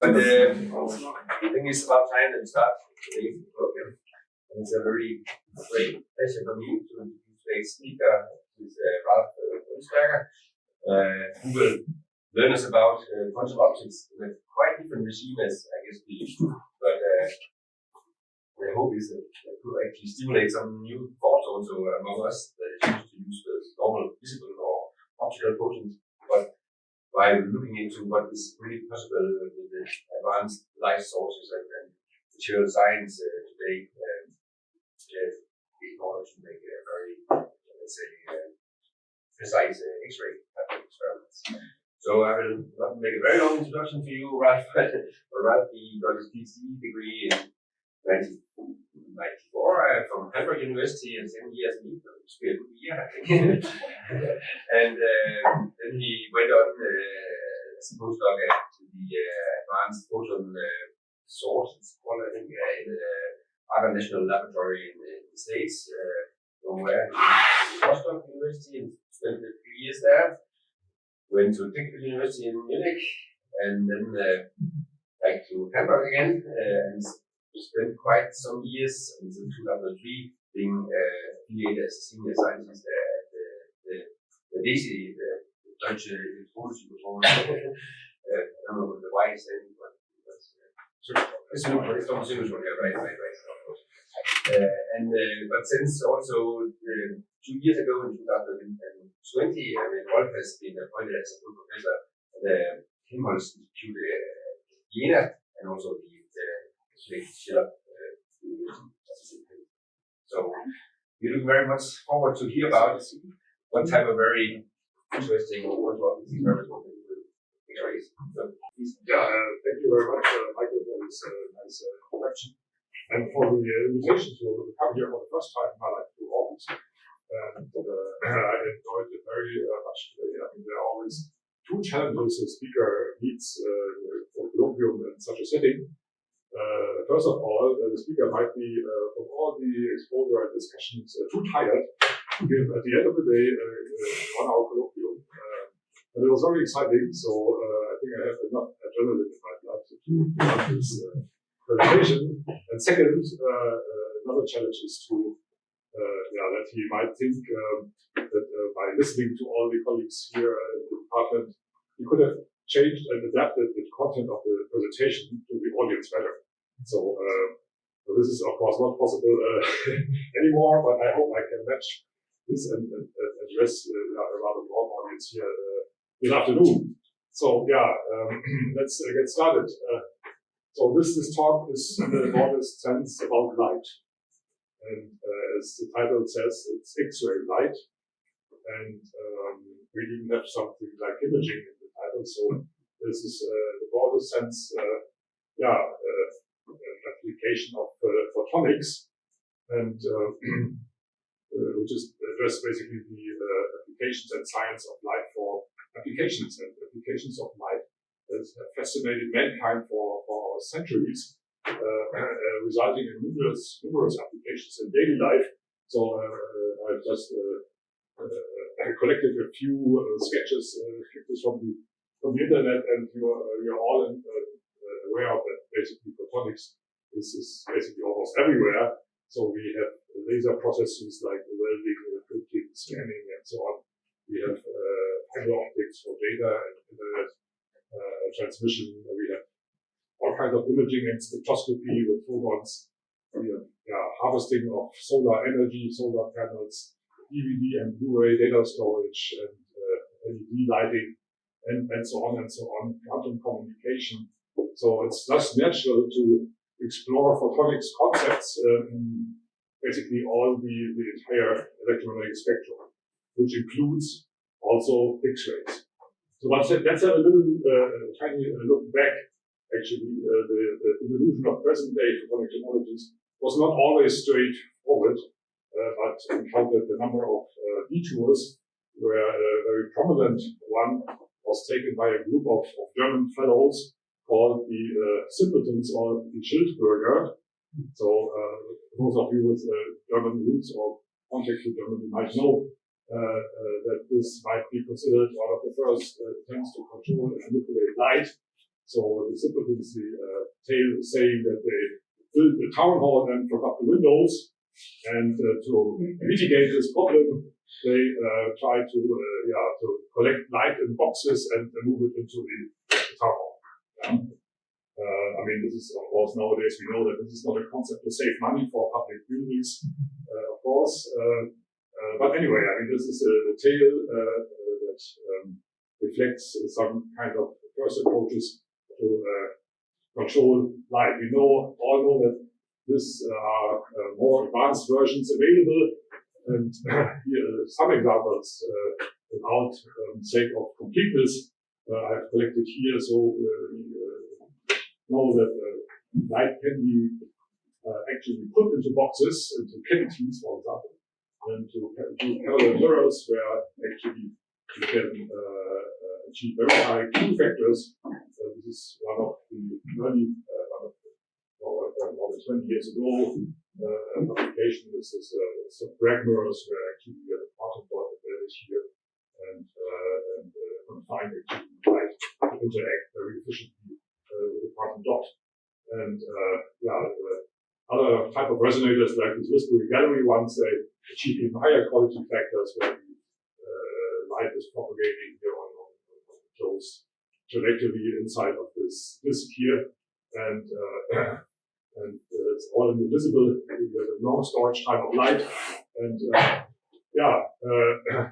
But uh, I think it's about time that we start today's program. And it's a very great pleasure for me to introduce today's speaker, who is uh, Ralf Röhlsberger, uh, who will learn us about uh, quantum optics in a quite different regime as I guess we used to. But uh, the hope is that it could actually stimulate some new thoughts also among us that is used to use the normal visible or optical photons. But by looking into what is really possible advanced life sources and, and material science uh, today um, in order to make a very, let's say, uh, precise uh, X-ray experiments. So I will not make a very long introduction to you, Ralf. Ralf, he got his PhD degree in 1994 uh, from Hamburg University and seven years in England, which a good year, I think. and uh, then he went on uh, as a postdoc at the Advanced Photon uh, Source, it's called, I think, in the Argonne National Laboratory in, in the States, uh, from where he Rostock University and spent a few years there. Went to Technical University in Munich and then uh, back to Hamburg again and spent quite some years until 2003 being affiliated as a senior scientist at the, the, the the, Deutsche Elektronische uh, I don't know what the Y is saying, but that's uh, it's almost yeah, right, right, right. Uh, and uh, but since also uh, two years ago in 2020, I mean, Rolf has been appointed as a full professor at the Helmholtz Institute uh, Jena and also the so we look very much forward to hear about what type of very interesting or what experiments yeah, uh, thank you very much, uh, Michael, for this uh, nice uh, introduction. And for the uh, invitation to come here for the first time in my life to Aarhus. And uh, I enjoyed it very much today. I mean, there are always two challenges a speaker meets for colloquium in such a setting. First of all, the speaker might be, from all the exposure and discussions, too tired to give at the end of the day one hour colloquium. But it was very exciting, so I think I have enough adrenaline in my blood to do this presentation. And second, another challenge is to uh, yeah, that he might think um, that uh, by listening to all the colleagues here in the department, he could have changed and adapted the content of the presentation to the audience better. So, uh, so this is of course not possible uh, anymore, but I hope I can match this and, and, address uh, a rather broad audience here uh, this afternoon. So yeah, um, let's uh, get started. Uh, so this, this talk is in the broadest sense about light. And as the title says, it's X-ray light. And um, we even have something like imaging in the title. So this is uh, the broadest sense, uh, yeah, uh, application of photonics, and which is address basically the applications and science of light applications and applications of light have fascinated mankind for, for centuries, uh, uh, resulting in numerous numerous applications in daily life. So uh, uh I've just uh, uh, collected a few sketches from the from the internet, and you're you're all in, aware of that. Basically, photonics is, is basically almost everywhere. So we have laser processes like welding, printing, scanning, and so on. We have fiber optics for data and internet uh, transmission. We have all kinds of imaging and spectroscopy with photons. We have yeah, harvesting of solar energy, solar panels, DVD and Blu-ray data storage, and uh, LED lighting and, and so on and so on, quantum communication. So it's just natural to explore photonics concepts uh, in basically all the, the entire electromagnetic spectrum, which includes also X-rays. So let's, let's have a little uh, tiny look back. Actually, uh, the, the, evolution of present-day photonic technologies was not always straightforward, uh, but encountered a number of uh, detours, where a very prominent one was taken by a group of, of German fellows called the uh, Simpletons or the Schildbürger. So uh, those of you with uh, German roots or contact to Germany might know uh, uh, that this might be considered one of the first uh, attempts to control and manipulate light. So the uh, tale is saying that they built the town hall and forgot the windows, and uh, to mitigate this problem, they uh, try to uh, yeah to collect light in boxes and uh, move it into the, the town hall. Yeah. Uh, I mean, this is of course nowadays we know that this is not a concept to save money for public buildings, uh, of course. Uh, but anyway, I mean, this is a, a tale uh, uh, that um, reflects some kind of first approaches to uh, control light. We know all know that this are more advanced versions available, and here are some examples without um, sake of completeness. I've collected here, so we know that light can be actually put into boxes, into cavities, for example, and to do parallel mirrors where actually you can uh, achieve very high Q factors. So this is one of the early, uh, one of the, uh, more than 20 years ago, uh, an application. This is uh, some Bragg mirrors where actually you get a quantum dot embedded here and, uh, and uh, confine actually light to interact very efficiently uh, with the quantum dot. And uh, yeah, uh, other type of resonators like these Whispering Gallery ones, they achieve even higher quality factors where the uh, light is propagating here on, on, on inside of this disk here. And, uh, and uh, it's all invisible. You have a long storage time of light. And uh, yeah, uh,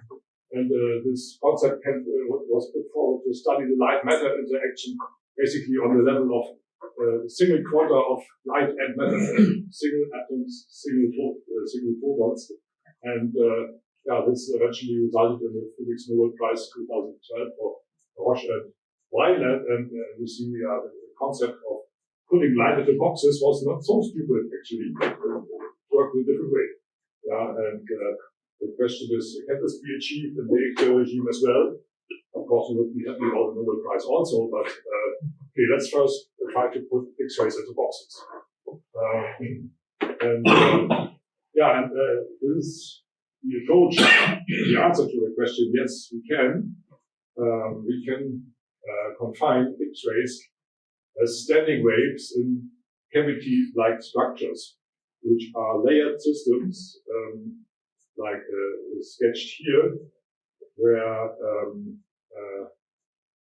and uh, this concept can, was put forward to study the light matter interaction basically on the level of uh, single quarter of light and matter, single atoms, single, uh, single photons. And uh, yeah, this eventually resulted in the Physics Nobel Prize 2012 for Haroche and Wineland. And you see uh, the concept of putting light into boxes was not so stupid actually. It worked in a different way. Yeah, and uh, the question is, can this be achieved in the regime as well? Of course, we would be happy about the Nobel Prize also, but uh, okay, let's first try to put X-rays into boxes. Um, and uh, yeah, and uh, this is the approach, the answer to the question. Yes, we can. Um, we can uh, confine X-rays as standing waves in cavity-like structures, which are layered systems, um, like uh, sketched here, where um, uh,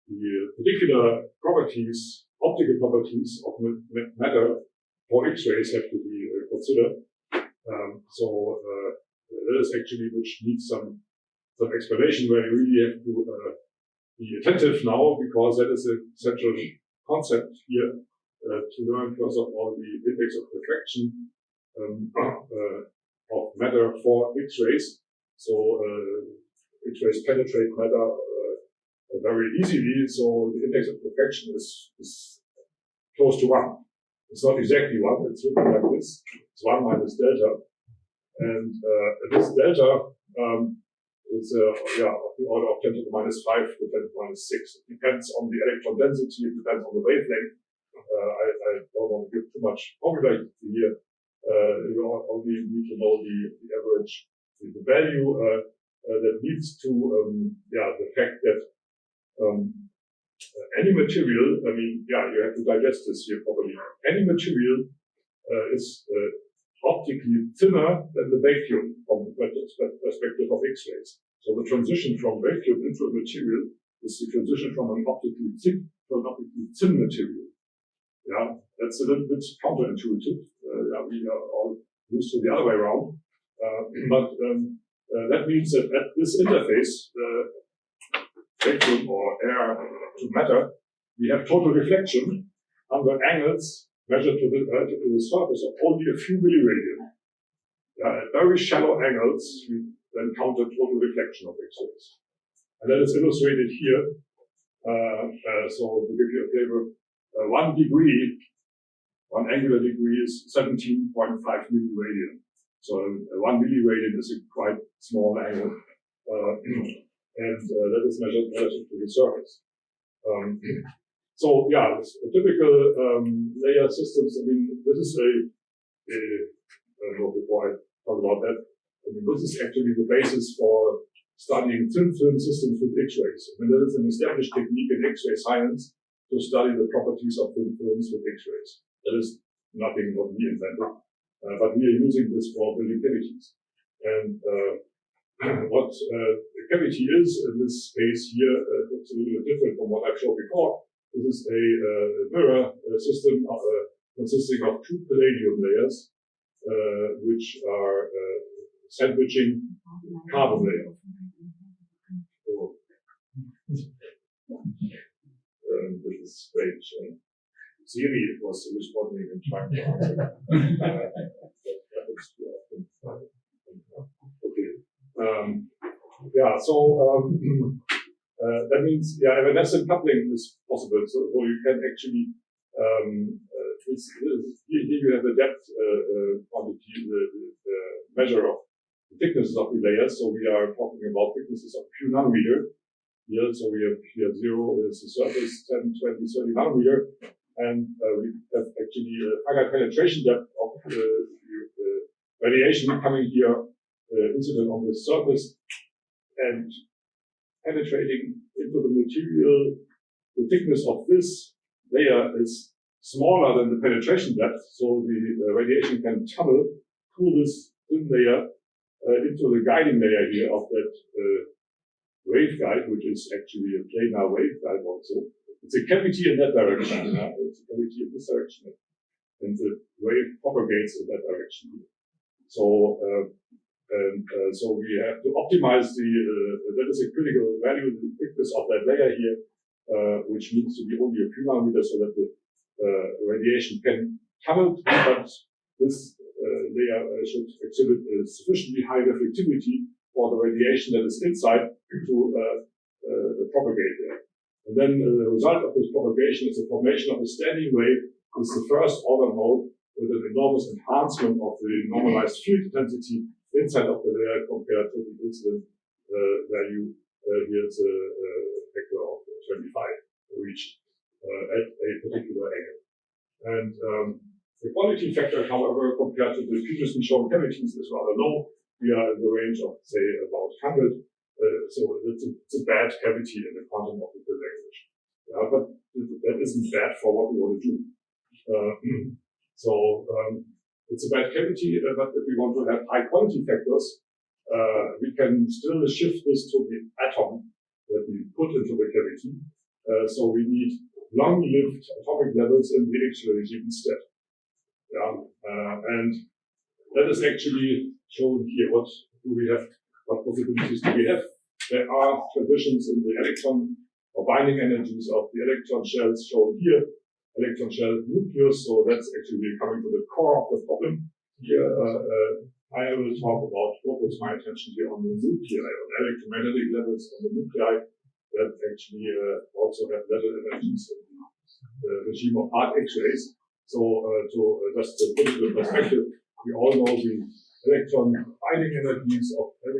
the particular properties, optical properties of ma- ma- matter for X-rays have to be uh, considered. Um, so uh, that is actually which needs some some explanation where you really have to uh, be attentive now because that is a central concept here uh, to learn first of all the index of refraction um, uh, of matter for X-rays. So uh, X-rays penetrate matter very easily. So the index of refraction is, is close to one. It's not exactly one. It's written like this. It's one minus delta, and uh, this delta um, is uh, yeah of the order of 10 to the minus five to 10 to the minus six. It depends on the electron density. It depends on the wavelength. Uh, I, I don't want to give too much formula here. Uh, you only need to know the, the average, the value uh, uh, that leads to um, yeah the fact that um, uh, any material, I mean, yeah, you have to digest this here properly. Any material uh, is uh, optically thinner than the vacuum from the perspective of X-rays. So the transition from vacuum into a material is the transition from an optically thick to an optically thin material. Yeah, that's a little bit counterintuitive. Uh, yeah, we are all used to the other way around. Uh, but um, uh, that means that at this interface, uh, vacuum or air to matter, we have total reflection under angles measured to the, uh, to the surface of only a few milliradian. Yeah, at very shallow angles, we then count the total reflection of X-rays. And that is illustrated here. Uh, uh, so to give you a flavor, uh, one degree, one angular degree is 17.5 milliradian. So uh, one milliradian is a quite small angle. And uh, that is measured relative to the surface. Um, so yeah, typical um, layer systems. I mean, this is a, a I don't know before I talk about that. I mean, this is actually the basis for studying thin film systems with X-rays. I mean, that is an established technique in X-ray science to study the properties of thin films with X-rays. That is nothing what we invented, uh, but we are using this for cavities. And uh, what uh, a cavity is in this space here uh, looks a little bit different from what I've showed before. This is a, uh, mirror uh, system of, consisting of two palladium layers, which are sandwiching carbon layer. So, um, this is strange. And Siri was responding and trying to answer. uh, that happens too often. Um, yeah, so um, uh, that means yeah, evanescent coupling is possible. So, so you can actually um, uh, it's, here, you have the depth uh, uh quantity, the, the, measure of the thicknesses of the layers. So we are talking about thicknesses of a few nanometer. Here, so we have here zero is the surface, 10, 20, 30 nanometer, and uh, we have actually a finite penetration depth of the, the radiation coming here uh, incident on the surface and penetrating into the material. The thickness of this layer is smaller than the penetration depth, so the uh, radiation can tunnel through this thin layer uh, into the guiding layer here of that uh, waveguide, which is actually a planar waveguide also. It's a cavity in that direction. It's a cavity in this direction. And the wave propagates in that direction. So uh, and uh, so we have to optimize the, uh, that is a critical value, the thickness of that layer here, uh, which needs to be only a few nanometers so that the uh, radiation can tunnel through, but this uh, layer uh, should exhibit a sufficiently high reflectivity for the radiation that is inside to propagate there. And then the result of this propagation is the formation of a standing wave. It's the first order mode with an enormous enhancement of the normalized field intensity inside of the layer compared to the incident value. Uh, here's a, a, factor of 25 reached uh, at a particular angle. And um, the quality factor, however, compared to the previously shown cavities is rather low. We are in the range of, say, about 100. Uh, so it's a, it's a, bad cavity in the quantum optical language. Yeah, but that isn't bad for what we want to do. Uh, so um, it's a bad cavity, uh, but if we want to have high quality factors, uh, we can still shift this to the atom that we put into the cavity. Uh, so we need long-lived atomic levels in the X-ray regime instead. Yeah, uh, and that is actually shown here. What do we have? What possibilities do we have? There are transitions in the electron or binding energies of the electron shells shown here electron shell nucleus. So that's actually coming to the core of the problem. Here, uh, uh, I will talk about, focus my attention here on the nuclei, on electromagnetic levels on the nuclei that actually uh, also have level energies in the regime of hard X-rays. So uh, to uh, just to put it in perspective, we all know the electron binding energies of the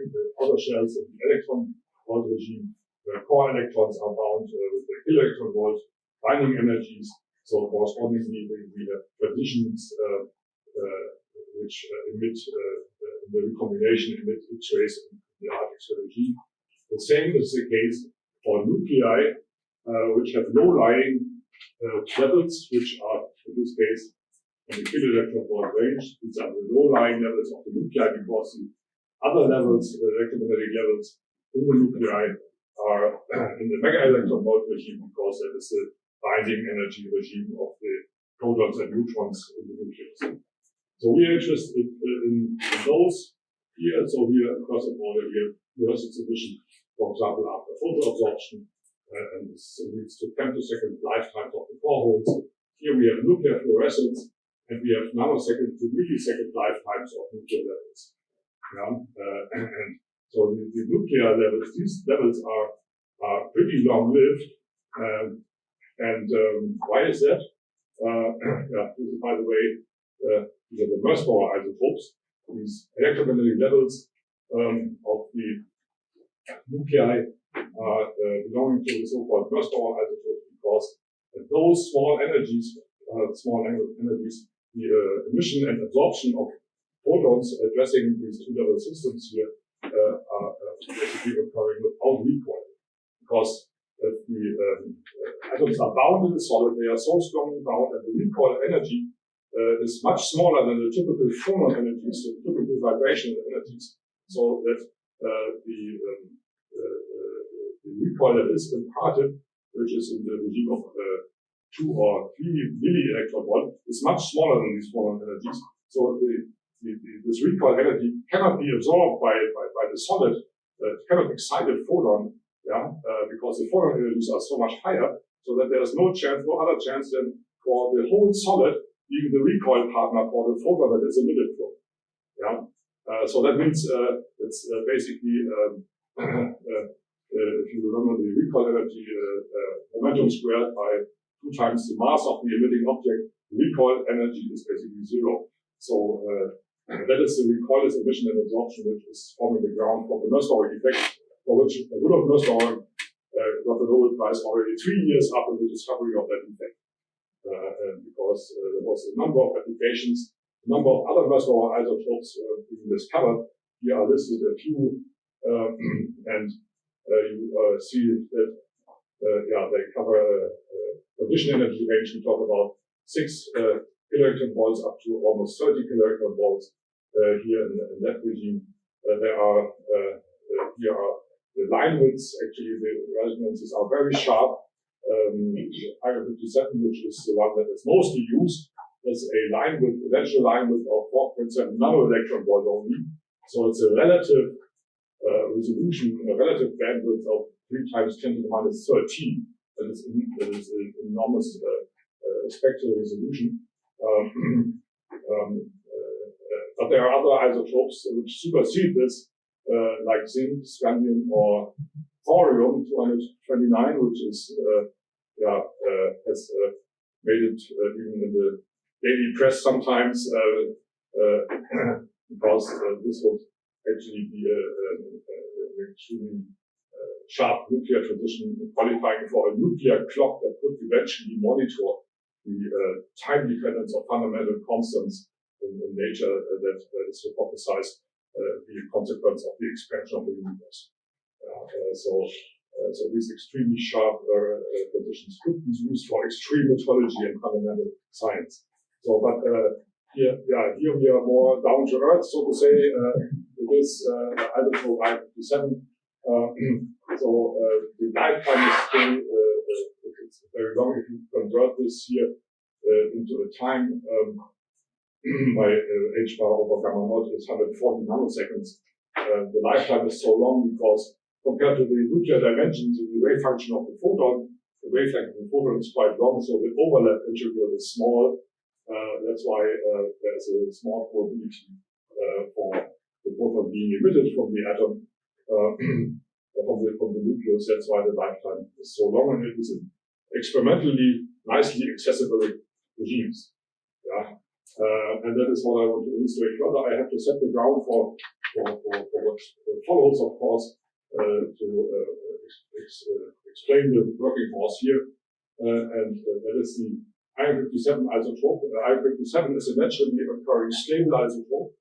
other shells in the electron volt regime. The core electrons are bound uh, with the electron volt binding energies so correspondingly, we, we have traditions uh, uh, which uh, emit the recombination emit X-rays in the regime. The same is the case for nuclei, which have low-lying levels, which are in this case in the kiloelectron volt range. These are the low-lying levels of the nuclei because the other levels, the electromagnetic levels in the nuclei are in the mega electron volt regime because that is the binding energy regime of the protons and neutrons in the nucleus. So we are interested in, in, those here. So here across the border, we have reverse exhibition, for example, after photoabsorption, uh, and this leads to femtosecond lifetimes of the core holes. Here we have nuclear fluorescence, and we have nanosecond to millisecond lifetimes of nuclear levels. Yeah? Uh, and, and, so the, the, nuclear levels, these levels are, are pretty long lived. Um, and um, why is that? Uh, yeah, is, by the way, uh, these are the isotopes, these electromagnetic levels um, of the nuclei are uh, belonging to the so-called most Mössbauer isotopes because at those small energies, uh, small energies, the uh, emission and absorption of photons addressing these two level systems here uh, are basically occurring without recoil because the um, atoms are bound in the solid, they are so strongly bound that the recoil energy uh, is much smaller than the typical phonon energies, the typical vibrational energies, so that uh, the, um, uh, the recoil that is imparted, which is in the regime of two or three milli electron volt, is much smaller than these phonon energies. So the, the, this recoil energy cannot be absorbed by, by, by the solid, uh, cannot excite a photon, yeah, uh, because the photon energies are so much higher, so that there is no chance, no other chance than for the whole solid even the recoil partner for the photon that is emitted from. Yeah. Uh, so that means uh, it's uh, basically, um, uh, uh, if you remember the recoil energy momentum squared by two times the mass of the emitting object, recoil energy is basically zero. So that is the recoilless emission and absorption, which is forming the ground for the Mössbauer effect, for which a Rudolf Mössbauer got the Nobel Prize already three years after the discovery of that effect. Uh, because uh, there was a number of applications, a number of other reservoir isotopes uh, being discovered. Here are listed a few, uh, and uh, you uh, see that yeah, they cover a condition energy range. We talk about six kiloelectron volts up to almost 30 kiloelectron volts here in, in, that regime. there are here are the line widths. Actually, the resonances are very sharp um, 57, which is the one that is mostly used, is a line with eventual line width of 4.7 nanoelectron volt only. So it's a relative uh, resolution, a relative bandwidth of 3 times 10 to the minus 13. That is, in, that is an enormous uh, uh, spectral resolution. Um, um, uh, but there are other isotopes which supersede this, uh, like zinc, scandium, or thorium 229, which is uh, yeah, uh, has uh, made it even in the daily press sometimes because this would actually be an extremely sharp nuclear transition qualifying for a nuclear clock that could eventually monitor the uh, time dependence of fundamental constants in, in nature uh, that, that is hypothesized be a consequence of the expansion of the universe. so uh, so these extremely sharp uh, uh, conditions could be used for extreme metrology and fundamental science. So, but here, yeah, here we are more down to earth, so to say, this uh, isotope I-57. so the lifetime is still it's very long. If you convert this here into a time um, by uh, h bar over gamma naught is 140 nanoseconds. Uh, the lifetime is so long because compared to the nuclear dimensions the wave function of the photon, the wavelength of the photon is quite long, so the overlap integral is small. Uh, that's why uh, there's a small probability uh, for the photon being emitted from the atom, uh, from, the, from the nucleus. That's why the lifetime is so long, and it is experimentally nicely accessible regimes. Uh, and that is what I want to illustrate further. I have to set the ground for, for, for, for what follows, of course. Uh, to uh, ex uh, explain the working force here. and that is the iron 57 isotope. iron 57 is a naturally occurring stable isotope.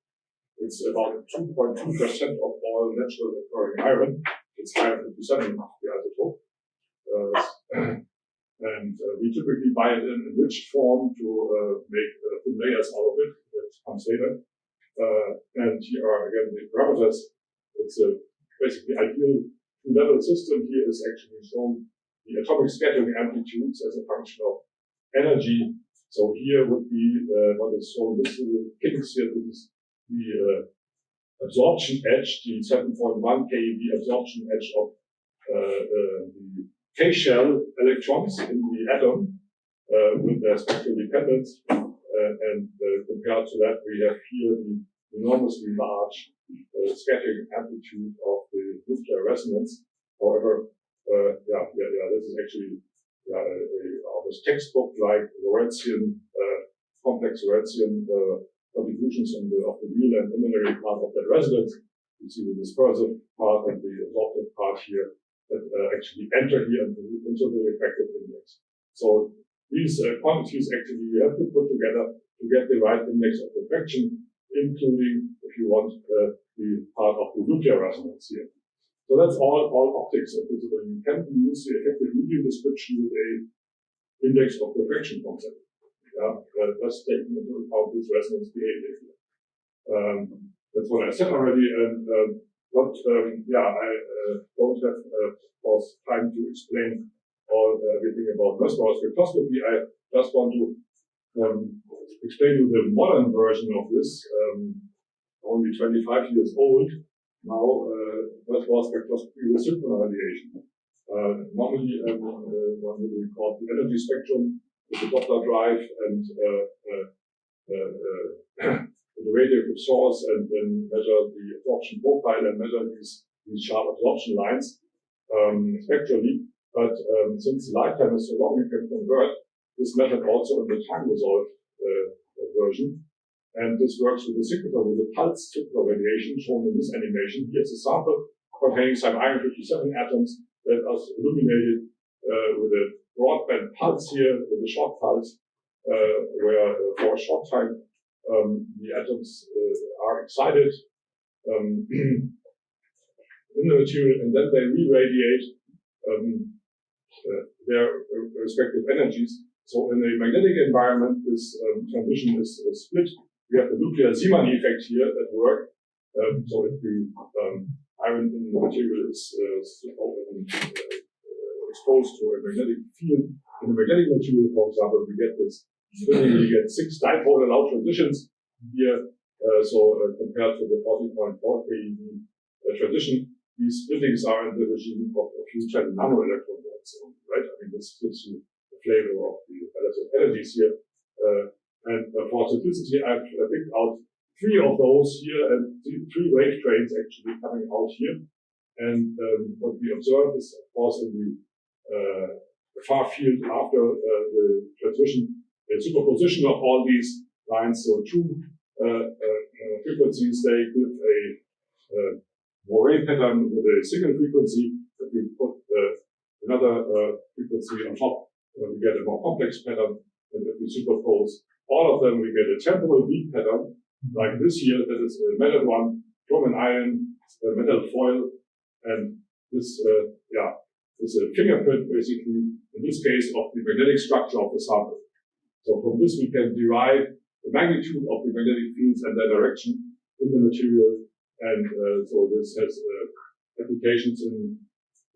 It's about 2.2% of all naturally occurring iron. It's iron 57 the isotope. And uh, we typically buy it in enriched form to uh, make uh, thin layers out of it. That comes later. and here are again the parameters. It's a basically ideal two-level system here is actually shown the atomic scattering amplitudes as a function of energy. So here would be uh, what is shown this little picks here. This is the uh, absorption edge, the 7.1 keV absorption edge of uh, uh, the K-shell electrons in the atom uh, with their spectral dependence. Uh, and compared to that, we have here the enormously large scattering amplitude of the nuclear resonance. However, uh, yeah, yeah, yeah, this is actually yeah, a, a almost textbook-like Lorentzian, uh, complex Lorentzian uh, contributions in the, of the real and imaginary part of that resonance. You see the dispersive part and the absorptive part here that uh, actually enter here into, into the effective index. So these uh, quantities actually you have to put together to get the right index of refraction, including, if you want, uh, the part of the nuclear resonance here. So that's all, all optics at visible. You can use the effective medium description with a index of refraction concept. Yeah, uh, just taking into account this resonance behavior. Um, that's what I said already, and um, what um, yeah I uh, don't have uh, of course time to explain all uh, everything about Mössbauer spectroscopy. I just want to um, explain you the modern version of this. Um, only 25 years old now. Uh, Mössbauer spectroscopy with synchrotron radiation. Uh, normally, um, uh, one would record the energy spectrum with the Doppler drive and uh, uh, uh, the radioactive source, and then measure the absorption profile and measure these, these sharp absorption lines um, spectrally. But um, since the lifetime is so long, we can convert this method also in the time resolved uh, version. And this works with the signature, with the pulse synchrotron radiation shown in this animation. Here's a sample containing some iron 57 atoms that are illuminated uh, with a broadband pulse here, with a short pulse, uh, where uh, for a short time um, the atoms uh, are excited um, in the material and then they re-radiate um, uh, their respective energies so in a magnetic environment, this um, transition is, is, split. We have the nuclear Zeeman effect here at work. Um, so if the um, iron in the material is uh, uh, exposed to a magnetic field, in the magnetic material, for example, we get this splitting, we get six dipole allowed transitions here. Uh, so uh, compared to the 40.4 keV uh, transition, these splittings are in the regime of a few 10 nanoelectron volts, right? I mean, this gives you the flavor of the relative energies here. And uh, for simplicity, I've picked out three of those here and three wave trains actually coming out here. And um, what we observe is, of course, in the uh, far field after uh, the transmission, a superposition of all these lines. So two uh, uh, uh frequencies, they give a Moiré pattern with a single frequency that we put another frequency on top we get a more complex pattern. And if we superpose all of them, we get a temporal beat pattern, like this here, that is a metal one from an iron a metal foil. And this, uh, yeah, is a fingerprint, basically, in this case, of the magnetic structure of the sample. So from this, we can derive the magnitude of the magnetic fields and their direction in the material. And uh, so this has uh, applications in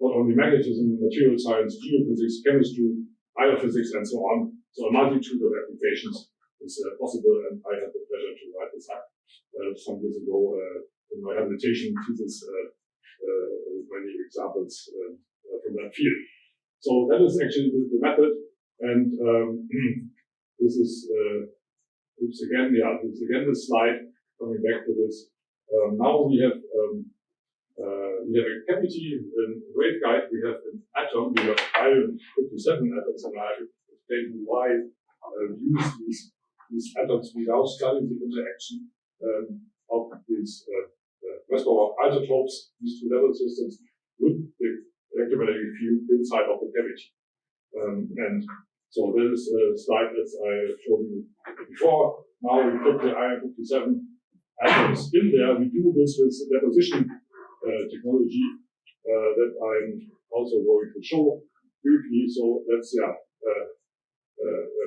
not only magnetism, material science, geophysics, chemistry, biophysics, and so on. So a multitude of applications is uh, possible, and I had the pleasure to write this up uh, some years ago uh, in my habilitation thesis uh, with many examples from that field. So that is actually the, the method, and um, this is oops again, yeah, this again the slide coming back to this. Um, now we have um, uh, we have a cavity in waveguide, we have an atom, we have iron 57 atoms, and I explain why uh, we use these, these atoms without studying the interaction um, of these uh, uh, isotopes, these two level systems, with the electromagnetic field inside of the cavity. Um, and so this is a slide that I showed you before. Now we put the iron 57 atoms in there. We do this with deposition uh, technology uh, that I'm also going to show briefly. So that's, yeah, uh,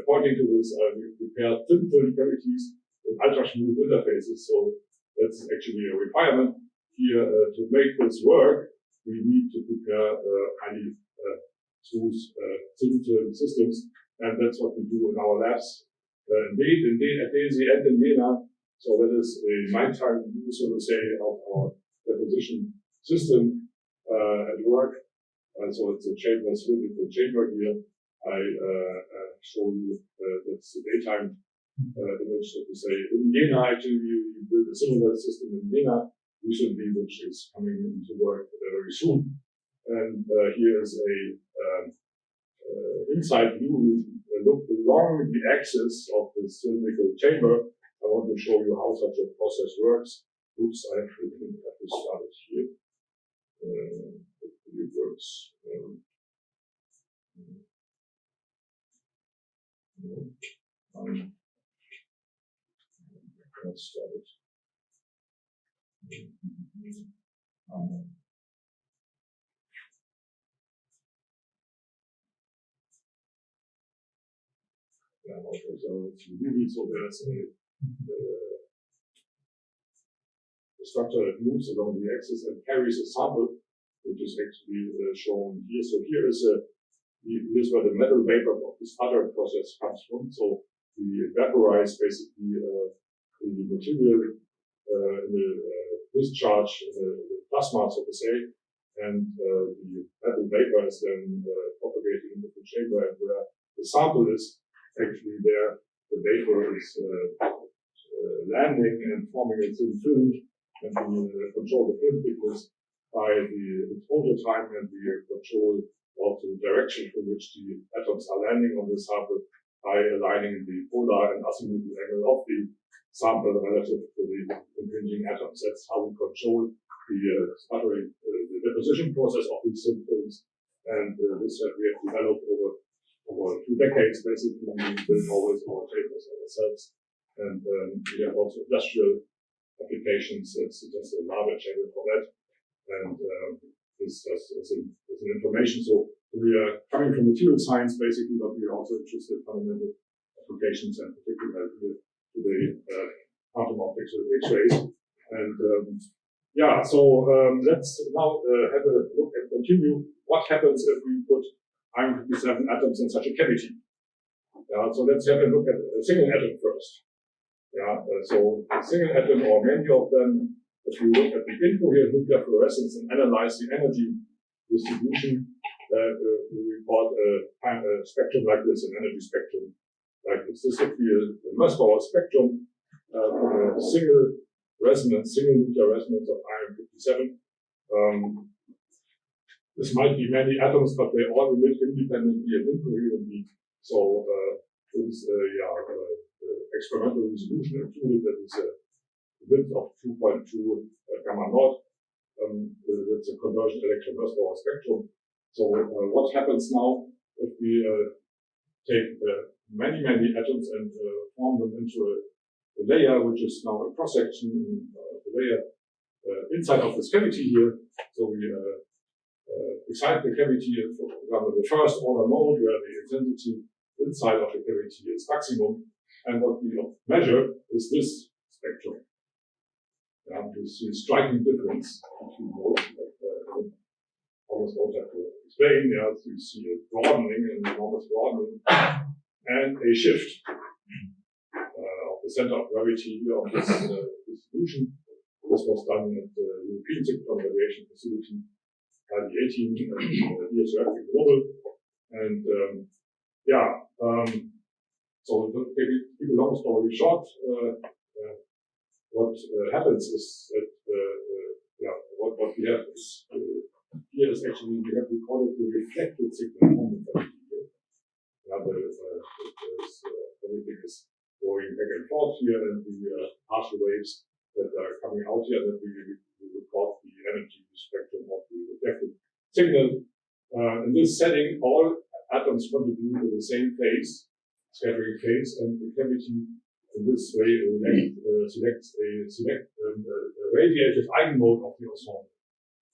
pointing to this, we prepared thin film cavities with ultra smooth interfaces. So that's actually a requirement here to make this work. We need to prepare highly Uh, thin film systems, and that's what we do in our labs. Uh, indeed, indeed, at DESY and in Jena, so that is uh, a nighttime view, so to say, of our deposition system uh, at work. And so it's a chamber in the chamber here. I uh, uh, show you that's the daytime image, so to say. In Jena, actually, we build a similar system in Jena recently, which is coming into work very soon. And here is a um, inside view. We look along the axis of the cylindrical chamber. I want to show you how such a process works. Oops, I have to, have to start it here. Uh, it works. Um, no, um, let's start it. Um, So it's really so there's a, uh, structure that moves along the axis and carries a sample, which is actually uh, shown here. So here is a here's where the metal vapor of this other process comes from. So we vaporize basically uh, the material uh, in the uh, discharge, uh, the plasma, so to say, and uh, the metal vapor is then uh, propagating into the chamber, and where the sample is actually there, the vapor is landing and forming a thin film, and we control the film thickness by the exposure time, and we control also the direction in which the atoms are landing on the sample by aligning the polar and azimuthal angle of the sample relative to the impinging atoms. That's how we control the uh, sputtering, uh, the deposition process of these films. And uh, this that we have developed over over two decades, basically. Built always our tables ourselves. And um, we have also industrial applications. It's just a larger table for that. And um, this as an information. So we are coming from material science basically, but we are also interested in fundamental applications and particularly here today uh, quantum optics with X-rays. And um, yeah, so um, let's now uh, have a look and continue. What happens if we put iron 57 atoms in such a cavity? Yeah, so let's have a look at a single atom first. Yeah, uh, so a single atom or many of them if you look at the incoherent nuclear fluorescence and analyze the energy distribution, uh, uh, we report a, a, spectrum like this, an energy spectrum like this. This would be a, a Mössbauer spectrum uh, from a single resonance, single nuclear resonance of iron 57. Um, this might be many atoms, but they all emit independently and incoherently. So uh, this is uh, yeah, uh, experimental resolution included. That is a width of 2.2 uh, gamma naught. Um, that's a conversion electron Mössbauer spectrum. So uh, what happens now if we uh, take many, many atoms and form them into a, a, layer, which is now a cross-section of the layer inside of this cavity here. So we excite the cavity, for example, the first order mode where the intensity inside of the cavity is maximum. And what we measure is this spectrum. You see a striking difference between both. Uh, almost don't have to explain. Yeah, so you see a broadening, an enormous broadening, and a shift uh, of the center of gravity of this uh, distribution. This was done at the European Synchrotron Radiation Facility, ID 18, and in Grenoble. And um, yeah, um, so to keep a long story short, uh, uh, what uh, happens is that yeah, what, what we have is here is actually we have recorded the reflected signal cavity here. Yeah, the, is, everything is going back and forth here, and the partial waves that are coming out here that we, we energy spectrum of the reflected signal. Uh, in this setting, all atoms contribute to the same phase, scattering phase, and the cavity in this way select, uh, select a select um, a radiative eigenmode of the ensemble.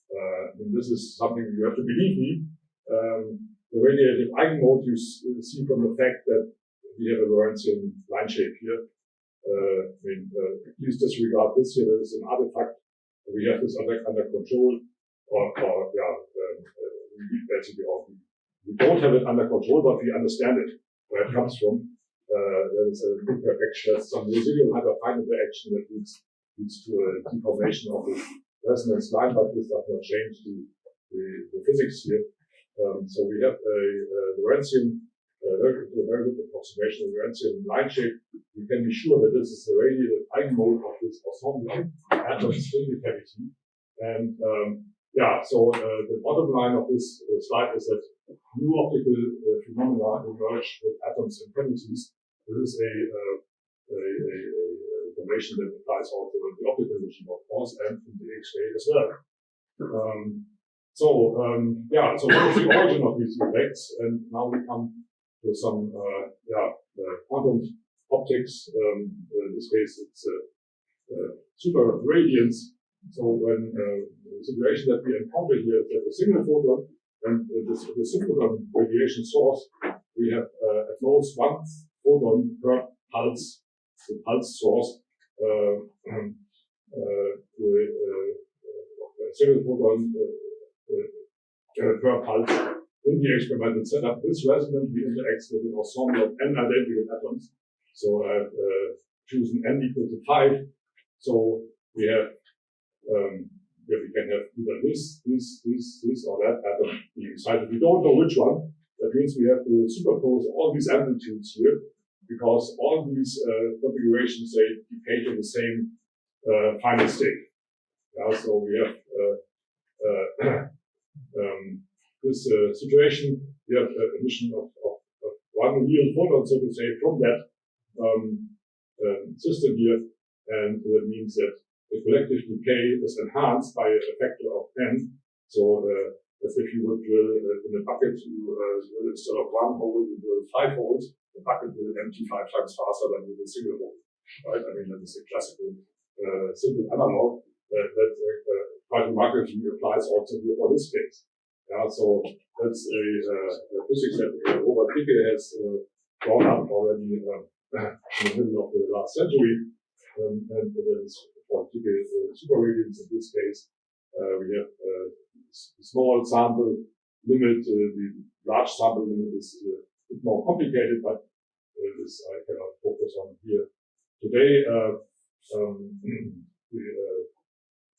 Uh, and this is something you have to believe me. Um, the radiative eigenmode you see from the fact that we have a Lorentzian line shape here. Uh, I mean, uh, please disregard this here. There is an artifact. We have this under, under control, or, or yeah, um, uh, basically, we don't have it under control, but we understand it where it comes from uh, there is a imperfection, some residual hyperfine interaction that leads, leads to a deformation of the resonance line, but this does not change the, the, the physics here. Um, so we have a, a Lorentzian, uh, very, a good approximation of Lorentzian line shape. We can be sure that this is the radiative eigenmode of this ensemble atoms in the cavity. And um, yeah, so uh, the bottom line of this uh, slide is that new optical uh, phenomena emerge with atoms and cavities this is a, uh, a, a, a, information that applies also in the optical machine, of course, and in the X-ray as well. Um, so, um, yeah, so what is the origin of these effects? And now we come to some, uh, yeah, uh, quantum optics. Um, in this case, it's uh, uh, super radiance. So when uh, the situation that we encounter here is that a single photon and uh, this, the synchrotron radiation source, we have uh, at most one photon per pulse, the pulse source, uh, uh, to a single photon per pulse in the experimental setup. This resonantly interacts with an ensemble of n identical atoms. So I've uh, chosen n equal to 5. So we have um, where we can have either this, this, this, this, or that atom being excited. We don't know which one. That means we have to superpose all these amplitudes here because all these uh, configurations, they decay to the same uh, final state. Yeah, so we have uh, uh um, this uh, situation, we have emission of, of, of, one real photon, so to say, from that um, um system here. And that means that the collective decay is enhanced by a factor of n. So uh, as if you would drill uh, in a bucket, you uh, instead of one hole, you drill five holes. The bucket will empty five times faster than with a single hole. Right? I mean, that is a classical uh, simple analog that, that uh, quite remarkably applies also here for this case. Yeah, so that's a, uh, a physics that uh, Robert Dicke has uh, drawn up already uh, in the middle of the last century. Um, and is for uh, super radiance in this case, uh, we have uh, small sample limit. the large sample limit is a bit more complicated, but this I cannot focus on here today. Um, the,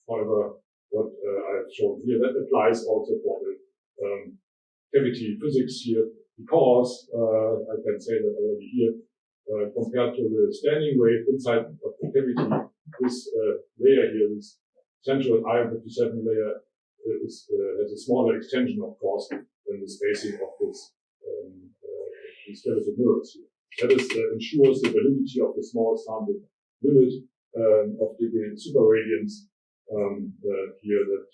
however, what I've shown here that applies also for the um, cavity physics here because uh, I can say that already here, uh, compared to the standing wave inside of the cavity, this uh, layer here, this central iron 57 layer, uh, is, uh, has a smaller extension, of course, than the spacing of this um, these skeletal mirrors here. That is, ensures the validity of the small sample limit um, of the super radiance um, here that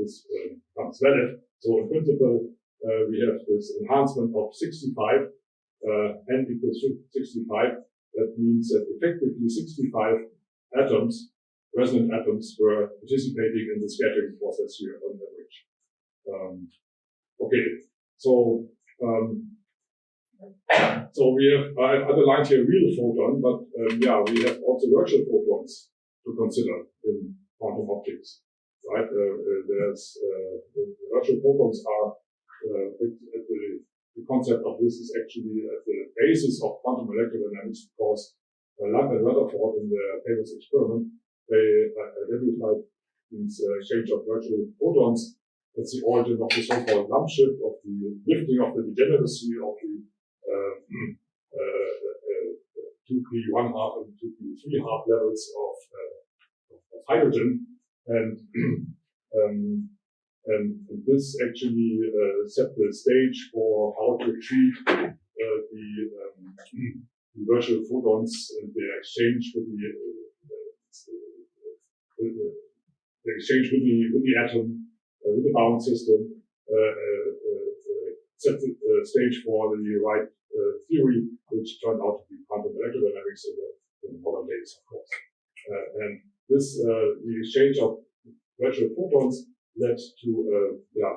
this um, becomes valid. So in principle, uh, we have this enhancement of 65, uh, n equals 65. That means that effectively 65 atoms, resonant atoms, were participating in the scattering process here on average. Um, okay, so um, so we have I've underlined here real photon, but um, yeah, we have also virtual photons to consider in quantum optics, right? Uh, uh, there's uh, the virtual photons are uh, at, the, the concept of this is actually at the basis of quantum electrodynamics because Lamb and Retherford in their famous experiment, they identified these uh, exchange of virtual photons. That's the origin of the so-called Lamb shift, of the lifting of the degeneracy of the uh, uh, uh, 2p one half and 2p three half levels of, of hydrogen. And, um, and this actually uh, set the stage for how to treat uh, the um, the virtual photons and the exchange with the, uh, uh, the exchange with the, with the atom, uh, with the bound system, set the stage for the right theory, which turned out to be quantum electrodynamics in the modern days, of course. and this, the exchange of virtual photons led to, yeah,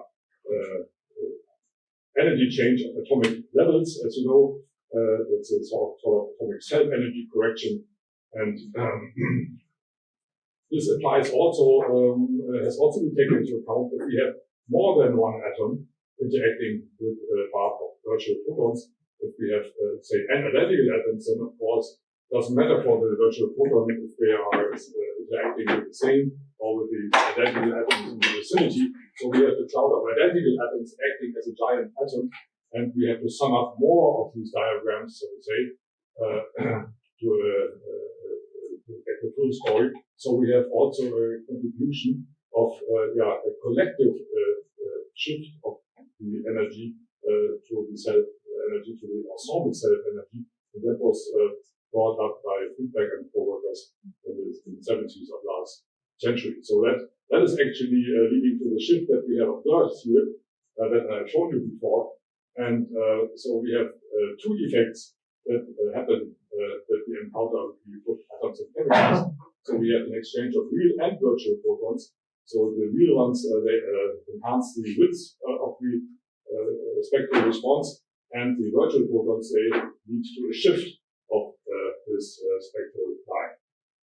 energy change of atomic levels, as you know, uh, it's a sort of, atomic self-energy correction. And um, this applies also, um, uh, has also been taken into account if we have more than one atom interacting with a bar of virtual photons. If we have, uh, say, identical atoms, then of course, doesn't matter for the virtual photon if they are uh, interacting with the same or with the identical atoms in the vicinity. So we have the cloud of identical atoms acting as a giant atom and we have to sum up more of these diagrams, so to say, uh, to, uh, uh, to get the full story. So we have also a contribution of uh, yeah, a collective uh, uh, shift of the energy to the self energy, to the ensemble self energy. And that was brought up by Friedberg and co-workers in the, in the 70s of last century. So that, that is actually leading to the shift that we have observed here that I showed you before, and uh, so we have uh, two effects that uh, happen that we encounter when we put atoms in chemicals. So we have an exchange of real and virtual photons. So the real ones, they enhance the width of the spectral response. and the virtual photons, they lead to a shift uh, this uh, spectral line.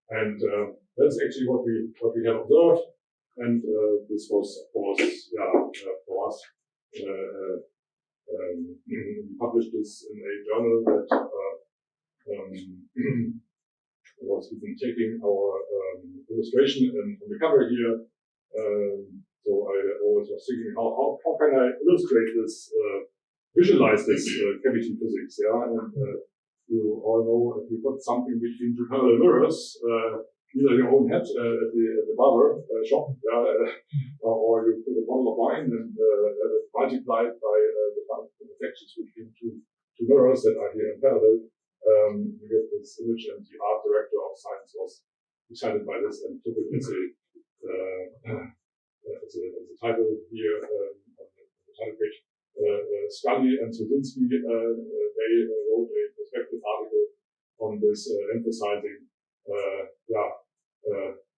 And uh, that's actually what we what we have observed. And uh, this was, of course, yeah, uh, for us, uh, um, we published this in a journal that um, was even taking our um, illustration and on the cover here. Um, so I always was thinking, how, how, how can I illustrate this, uh, visualize this uh, cavity physics? Yeah, and uh, you all know if you put something between two parallel mirrors, uh, either your own head uh, at the at the barber uh, shop, yeah, uh, or you put a bottle of wine and uh, multiplied by uh, the reflections between two two mirrors that are here in parallel um, you get this image and the art director of science was excited by this and took it as a, as a, as a title here um, on the title page. Uh, uh, Scully and uh, uh, they uh, wrote a perspective article on this, emphasizing, yeah,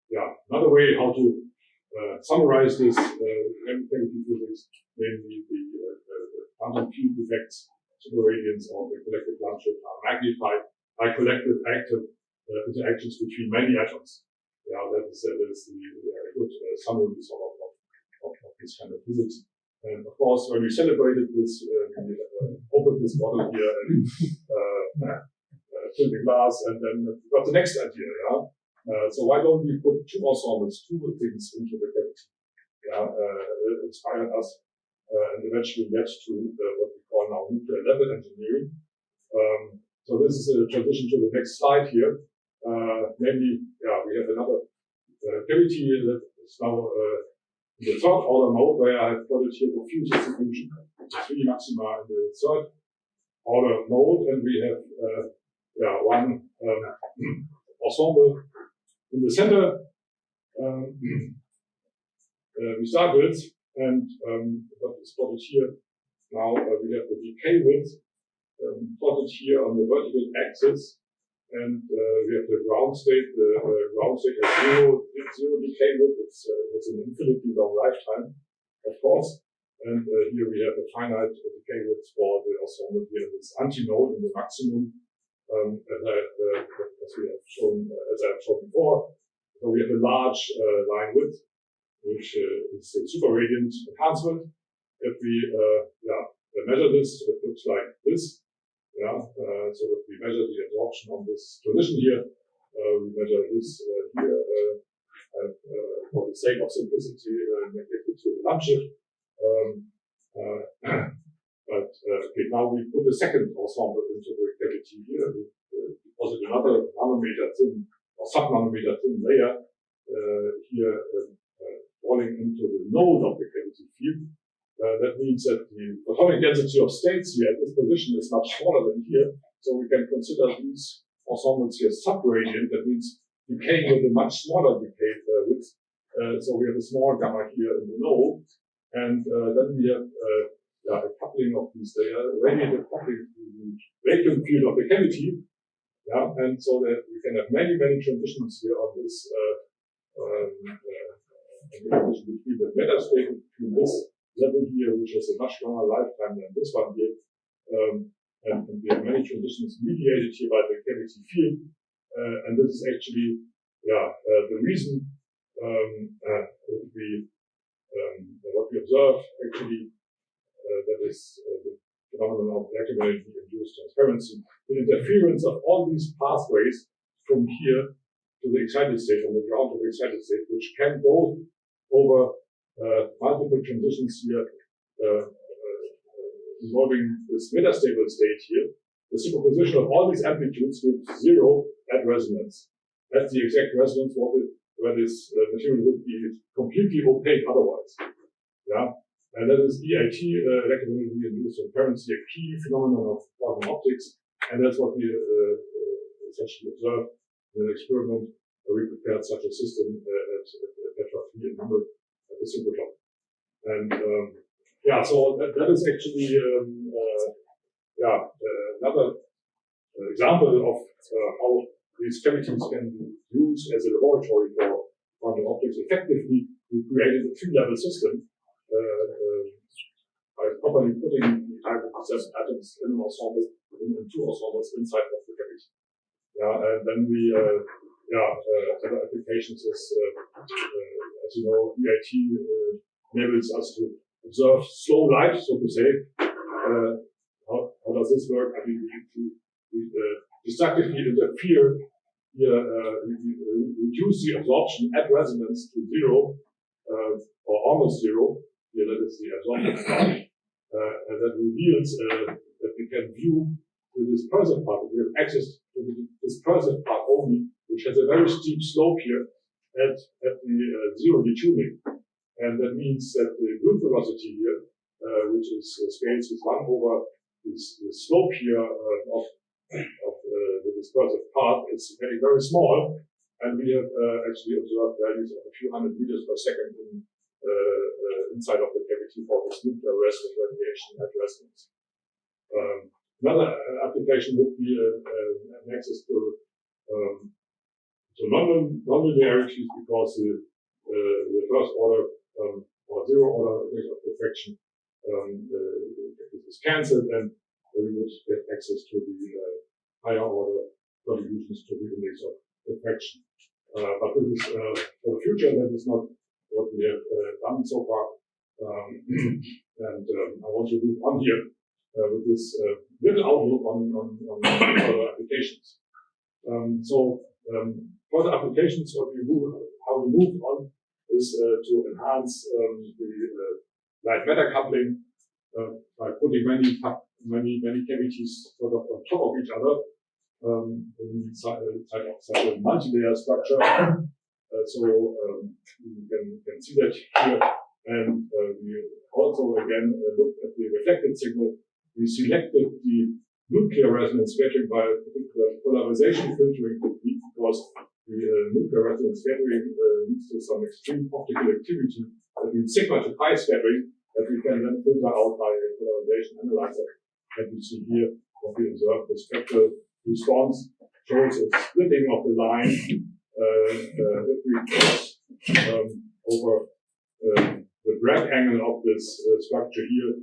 yeah, another way how to summarize this chemical physics, namely the quantum field effects superradiance of the collective Lamb shift are magnified by collective active uh, interactions between many atoms. Yeah, that is, uh, that is the, the good uh, summary sort of, of, of, this kind of physics. And of course, when we celebrated this, uh, we uh, opened this bottle here and uh, uh, filled the glass, and then got the next idea. Yeah. Uh, so why don't we put two ensembles, two things into the cavity? Yeah, uh, inspired us uh, and eventually led to uh, what we call now nuclear level engineering. Um, so this is a transition to the next slide here. Uh, namely, yeah, we have another cavity that is now in the third order mode where I have plotted here the field distribution, three maxima in the third order mode, and we have uh, yeah, one um, ensemble in the center. Um, uh, we start with and um, what is plotted here now, uh, we have the decay width um, plotted here on the vertical axis. And uh, we have the ground state. The uh, ground state has zero, zero decay width. It's, uh, it's an infinitely long lifetime, of course. And uh, here we have a finite decay width for the ensemble here this antinode in the maximum, um, as, I, uh, as we have shown, as I have shown before. So we have a large line width which uh, is a super radiant enhancement. If we uh, yeah, measure this, it looks like this. Yeah, äh, uh, so if we measure the absorption on this transition here, uh, we measure this uh, here uh, and, for the sake of simplicity, neglected here the Lamb shift. Um, but okay, now we put a second ensemble into the cavity here. We deposit another nanometer thin or sub-nanometer thin layer here falling into the node of the cavity field. Uh, that means that the photonic density of states here at this position is much smaller than here. So we can consider these ensembles here subradiant. That means decaying with a much smaller decay uh, width. Uh, so we have a small gamma here in the node. And uh, then we have uh, yeah, a coupling of these layers, radiative coupling to the vacuum field of the cavity. Yeah, and so that we can have many, many transitions here on this um, between the meta state between this level here, which has a much longer lifetime than this one here. Um, and, and, we have many transitions mediated here by the cavity field. Uh, and this is actually, yeah, uh, the reason um, uh, we, um, what we observe actually, uh, that is uh, the phenomenon of electromagnetically induced transparency, the interference of all these pathways from here to the excited state, from the ground to the excited state, which can go over multiple transitions here uh, uh, involving this metastable state here. The superposition of all these amplitudes gives zero at resonance. That's the exact resonance where this uh, material would be completely opaque otherwise. Yeah, and that is EIT, uh, electromagnetically induced transparency, a key phenomenon of quantum optics, and that's what we uh, essentially observed in an experiment where we prepared such a system at, at Petra 3 in Hamburg at the synchrotron. And um, yeah, so that, that is actually um, uh, yeah uh, another uh, example of uh, how these cavities can be used as a laboratory for quantum optics effectively. We created a three-level system by properly putting the hydrogen atoms in an ensemble, in, in two ensembles inside of the cavity. Yeah, and then we, yeah, uh, applications is, uh, uh, as you know, EIT enables us to observe slow light, so to say. Uh, how, how does this work? I mean, we, we, uh, destructively interfere uh, reduce the absorption at resonance to zero, uh, or almost zero. Here, that is the absorption part. Uh, and that reveals that we can view the dispersive part. We have access to the dispersive part only, which has a very steep slope here at, at the uh, zero detuning. And that means that the group velocity here, uh, which is uh, scales with one over this, the slope here uh, of, of uh, the dispersive part is getting very small. And we have uh, actually observed values of a few hundred meters per second in, inside of the cavity for this nuclear resonance radiation at resonance. Um, another application would be an access to um, to non nonlinearities because the, uh, the first order um, or zero order of diffraction um, uh, is cancelled and we would get access to the uh, higher order contributions to the index of refraction. Uh, but this is uh, for the future, that is not what we have uh, done so far. Um, and um, I want to move on here with this little outlook on, on, on further applications. Um, so um, further applications, what we move, how we move on is to enhance um, the light matter coupling uh, by putting many many many cavities sort of on top of each other um, inside, inside of such a multi-layer structure. Uh, so um, you can, can see that here. And uh, we also again uh, looked at the reflected signal. We selected the nuclear resonance scattering by a particular polarization filtering technique because the uh, nuclear resonance scattering uh, leads to some extreme optical activity. That means sigma to pi scattering that we can then filter out by a polarization analyzer. And you see here what we observe the spectral response shows a splitting of the line uh, uh, if we cross um, over uh, the Bragg angle of this uh, structure here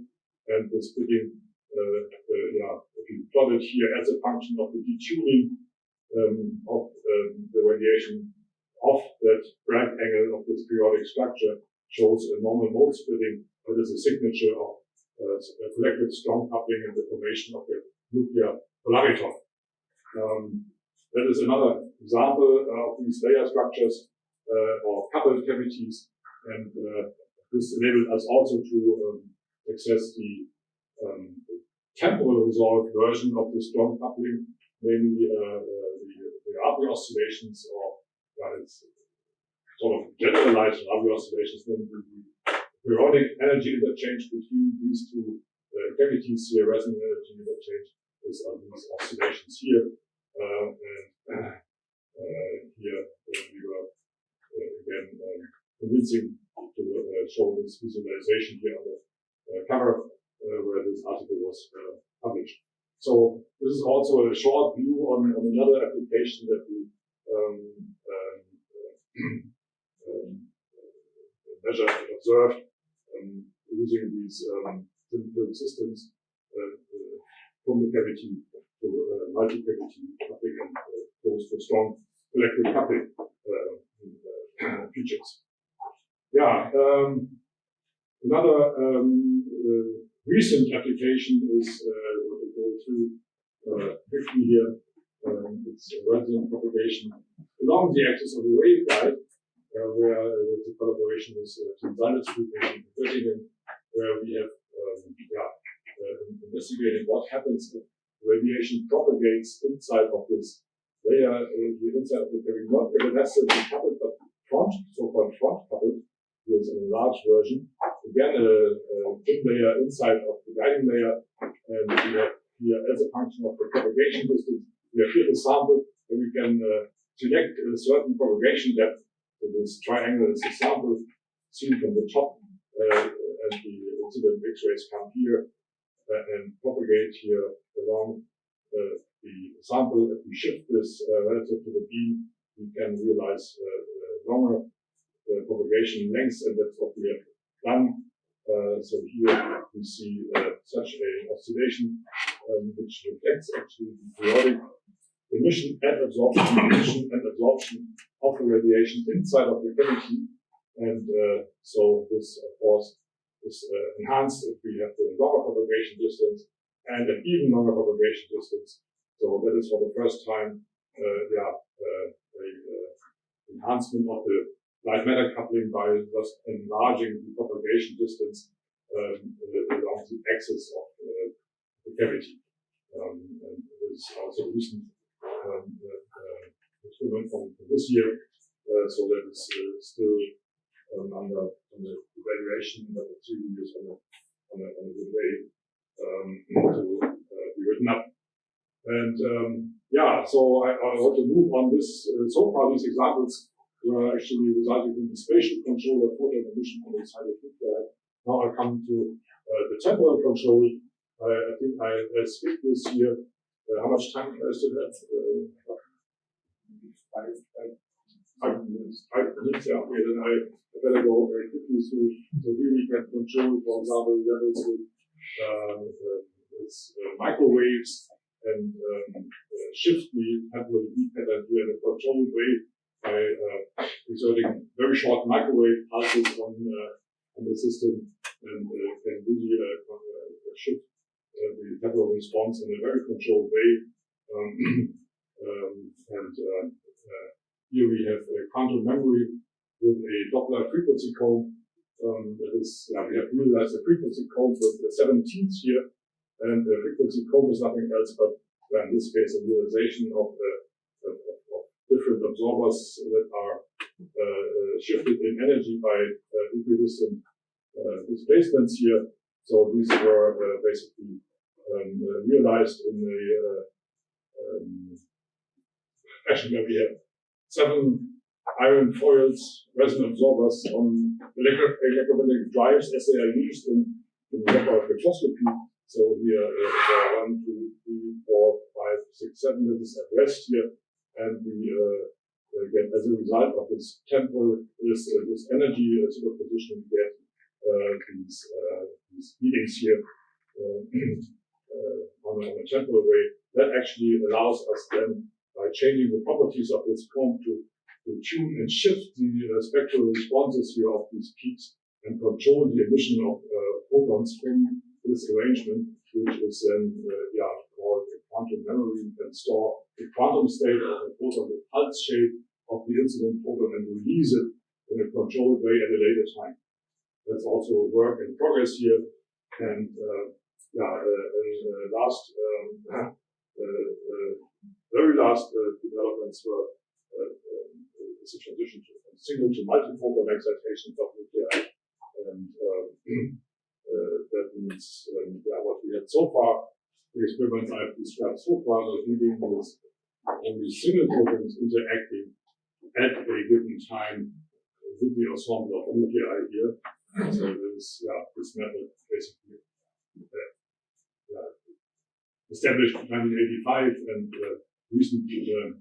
and the splitting, yeah, if you plot it here as a function of the detuning um, of um, the radiation off that Bragg angle of this periodic structure shows a normal mode splitting that is a signature of uh, collective strong coupling and the formation of the nuclear polariton. Um, that is another example uh, of these layer structures uh, or coupled cavities, and uh, this enabled us also to um, access the um, temporal resolved version of the strong coupling, namely uh, uh, the, the Rabi oscillations, or uh, it's sort of generalized Rabi oscillations, then the, periodic energy interchange between these two uh, cavities here, resonant energy interchange, is on these oscillations here. Uh, and uh, here we were again um, convincing to show this visualization here on the cover where this article was published. So this is also a short view on, on another application that we um, um, um, measured and observed um, using these um, simple systems uh, uh, from the cavity to uh, multi-cavity coupling and uh, goes for strong collective coupling uh, features. Yeah, um, another um, recent application is what we go through quickly here. Um, it's resonant propagation along the axis of the waveguide uh, where uh, the collaboration with uh, Tim Salditt's in Göttingen, where we have um, yeah, investigated what happens if radiation propagates inside of this layer, the inside of the carrying not evanescently coupled, but front, so-called front coupled. Here's an enlarged version. Again, a, a thin layer inside of the guiding layer, and we have here as a function of the propagation distance, we have here a sample, and we can uh, select a certain propagation depth so this triangle is a sample seen from the top, uh, and the incident X-rays come here uh, and propagate here along uh, the sample. If we shift this relative to the beam, we can realize longer propagation lengths, and that's what we have done Uh, so here we see uh, such a oscillation um, which reflects actually the periodic emission and absorption, emission and absorption of the radiation inside of the cavity. And uh, so this, of course, is uh, enhanced if we have the longer propagation distance and an even longer propagation distance. So that is for the first time, uh, yeah, uh, a, enhancement of the light matter coupling by thus enlarging the propagation distance um, along the axis of uh, the cavity. Um, and this is also recent um, uh, experiment from, this year, uh, so that is uh, still um, under, under evaluation, but the two years on a, on a, on a good way um, to uh, be written up. And um, yeah, so I, I want to move on this. Uh, so far, these examples were actually resulting from the spatial control of photon emission on the side of nuclei. Now I come to uh, the temporal control. I think I, I skip this here. Uh, how much time I still have? Uh, five, five, five minutes. Five minutes, yeah. Okay, then I, I better go very quickly through. So here we can control, for example, levels with, uh, with microwaves and um, uh, shift the temporal pattern here in a controlled way by uh, exerting very short microwave pulses on, on the system and can really shift the temporal response in a very controlled way. Um, um, and here we have a quantum memory with a Doppler frequency comb. Um, that is, yeah, we have realized a frequency comb with the 17th here, and the frequency comb is nothing else but, in this case, a realization of, of different absorbers that are uh, shifted in energy by uh, equidistant uh, displacements here. So these were uh, basically um, uh, realized in the um, where we have seven iron foils resin absorbers on electromagnetic drives as they are used in, in spectroscopy. So here, uh, one, two, three, four, five, six, seven. At rest here, and we uh, uh, get as a result of this temporal this uh, this energy uh, superposition we get uh, these these readings here on a, on, a, temporal way. That actually allows us then by changing the properties of this comb to to tune and shift the spectral responses here of these peaks and control the emission of photons from this arrangement, which is then uh, yeah, quantum memory, and store the quantum state of a photon, the pulse shape of the incident photon, and release it in a controlled way at a later time. That's also work in progress here. And uh, yeah, uh, and, uh, last, um, uh, uh, very last developments were it's a transition from single to multi-photon excitations of nuclei. And um, uh, that means um, yeah, what we had so far, the experiments I've described so far, are dealing with only single photons interacting at a given time with the ensemble of nuclei here. So this, yeah, this method basically uh, yeah, established in 1985 and uh, recent uh,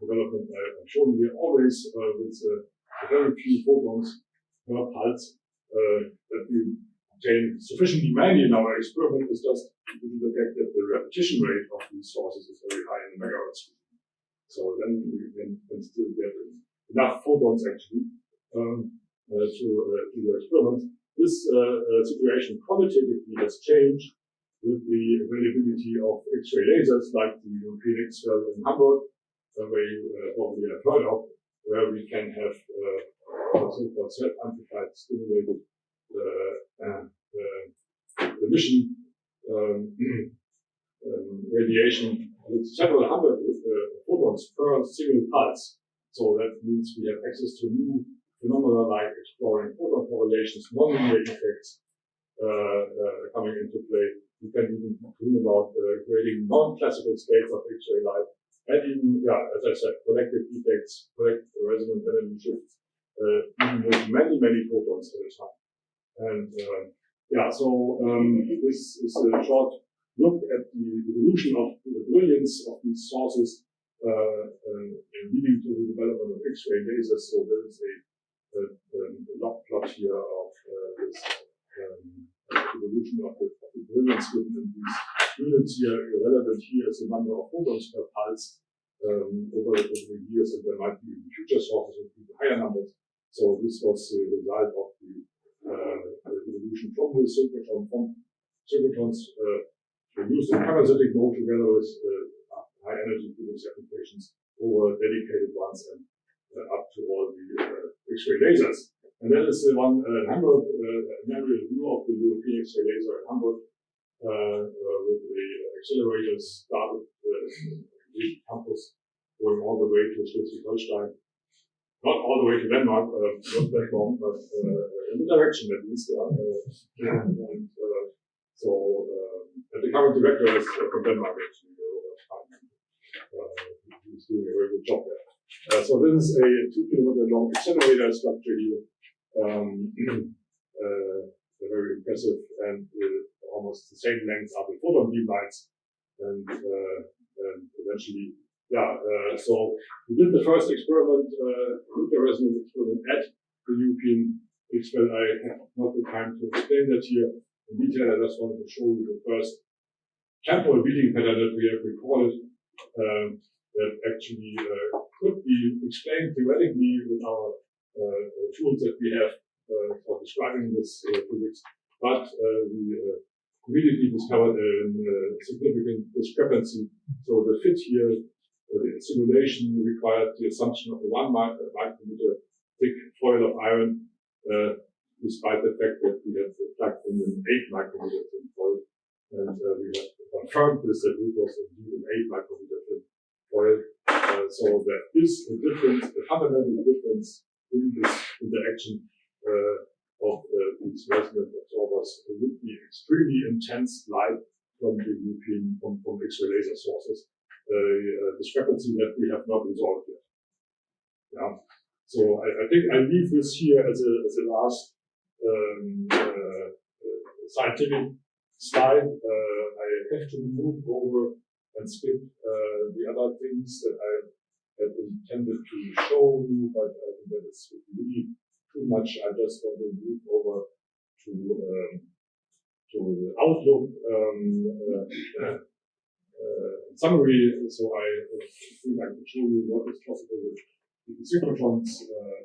development I've shown here always uh, with uh, very few photons per pulse uh, that we obtain sufficiently many in our experiment is just due to the fact that the repetition rate of these sources is very high in the megahertz. So then we can, can still get enough photons actually um, uh, to, uh, to the experiment. This uh, uh situation qualitatively has changed with the availability of X-ray lasers like the European X-ray in Hamburg, uh, where you probably have heard of, where we can have so-called self-amplified stimulated uh, emission um, um, radiation with several hundred uh, photons per single pulse. So that means we have access to new phenomena like exploring photon correlations, nonlinear effects uh, uh, coming into play. We can even dream about uh, creating non-classical states of X-ray light, and even, yeah, as I said, collective effects, collective resonant energy shifts, uh, even with many, many photons at a time. And uh, yeah, so um, this is a short look at the evolution of the brilliance of these sources uh, uh, leading to the development of X-ray lasers. So there is a, a, a log plot here of uh, this um, evolution of the, of the brilliance within these units here. Relevant here is the number of photons per pulse um, over, over the years, and there might be future sources with higher numbers. So this was the result of the, uh, the evolution from the synchrotron, from synchrotrons uh, used in parasitic mode together with uh, high energy physics applications over dedicated ones and uh, up to all the uh, X-ray lasers. And that is the one uh, Hamburg, uh, of the European X-ray laser in Hamburg, uh, uh, with the accelerators started uh, the campus going all the way to Schleswig-Holstein. Not all the way to Denmark, uh, not but uh, in the direction at least. Yeah. Uh, and, uh, so, um, and the current director is uh, from Denmark actually. Uh, he's doing a very good job there. Uh, so this is a two kilometer long accelerator structure here um, uh, very impressive and uh, almost the same length are the photon beam lines. And, uh, and eventually, yeah, uh, so we did the first experiment, uh, nuclear resonance experiment at the European XFEL. I have not the time to explain that here in detail. I just wanted to show you the first temporal reading pattern that we have recorded um, that actually uh, could be explained theoretically with our uh, tools that we have uh, for describing this uh, physics, but we immediately discovered a, significant discrepancy. So the fit here, the simulation required the assumption of a one micrometer thick foil of iron, despite the fact that we have plugged in an eight micrometer thin foil. And uh, we have confirmed this that it was indeed an 8 micrometer thin foil. Uh, so there is a difference, a fundamental difference in this interaction uh, of uh, these resonant absorbers would be extremely intense light from the European, from, from X-ray laser sources, a discrepancy that we have not resolved yet. Yeah. So I, I, think I leave this here as a, as a last um, uh, scientific slide. Uh, I have to move over and skip uh, the other things that I had intended to show you, but I think that is really too much. I just want to move over to um, to the Outlook um, uh, uh, summary. So I uh, think I can show you what is possible with the synchrotrons. Uh,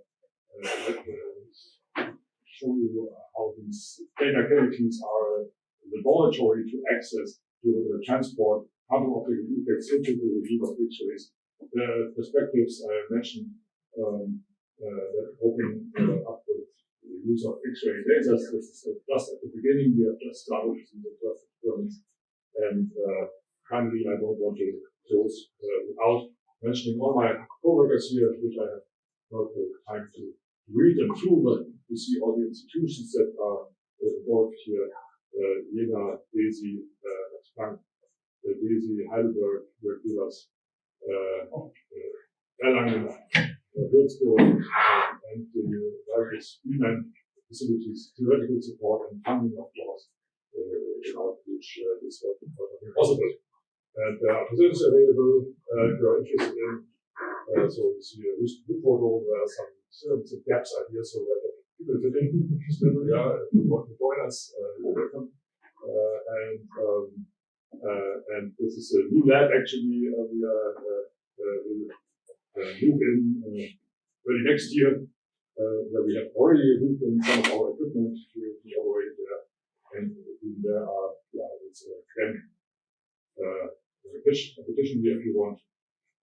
uh, show you how these data cavities are laboratory to access to the transport quantum optical effects into the of X-rays the perspectives I mentioned um, uh, that open uh, up with the use of X-ray lasers. This is just at the beginning. We have just started with the first experiments, and uh, kindly I don't want to close uh, without mentioning all my coworkers here, which I have not the time to read them through, but you see all the institutions that are involved here. Uh, Jena, DESY, uh, Frank, uh, DESY, Heidelberg, will give us Erlangen, Würzburg, and the various human facilities, theoretical support and funding, of course, without which this work would not be possible. And are positions available if you are interested in. Uh, so you see a recent blue photo where some, some gaps are here so that people fit in. Yeah, if you want to join us, uh, you're welcome. Uh, and um, uh, and this is a new lab actually. Uh, we are uh, move early next year, where we have already moved in some of our equipment to be operated there. And there are, yeah, it's a competition, Additionally, if you want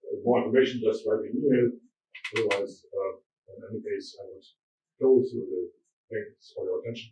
uh, more information, just write me an email. Otherwise, uh, in any case, I would close with the thanks for your attention.